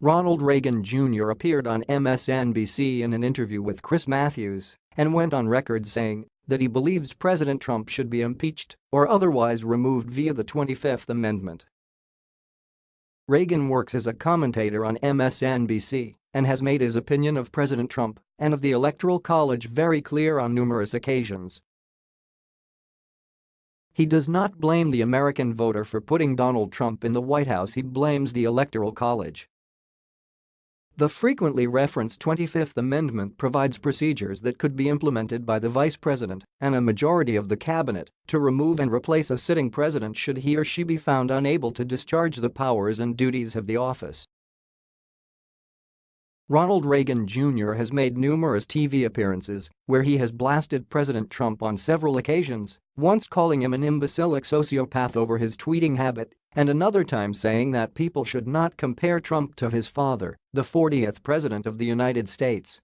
Ronald Reagan Jr. appeared on MSNBC in an interview with Chris Matthews and went on record saying that he believes President Trump should be impeached or otherwise removed via the 25th Amendment. Reagan works as a commentator on MSNBC and has made his opinion of President Trump and of the Electoral College very clear on numerous occasions. He does not blame the American voter for putting Donald Trump in the White House he blames the Electoral College. The frequently referenced 25th Amendment provides procedures that could be implemented by the Vice President and a majority of the cabinet to remove and replace a sitting president should he or she be found unable to discharge the powers and duties of the office. Ronald Reagan Jr. has made numerous TV appearances where he has blasted President Trump on several occasions, once calling him an imbecilic sociopath over his tweeting habit and another time saying that people should not compare Trump to his father, the 40th President of the United States.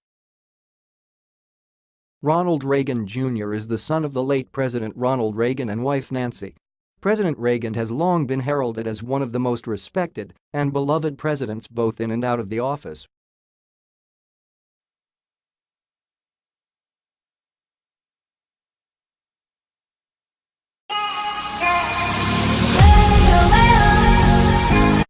Ronald Reagan Jr. is the son of the late President Ronald Reagan and wife Nancy. President Reagan has long been heralded as one of the most respected and beloved presidents both in and out of the office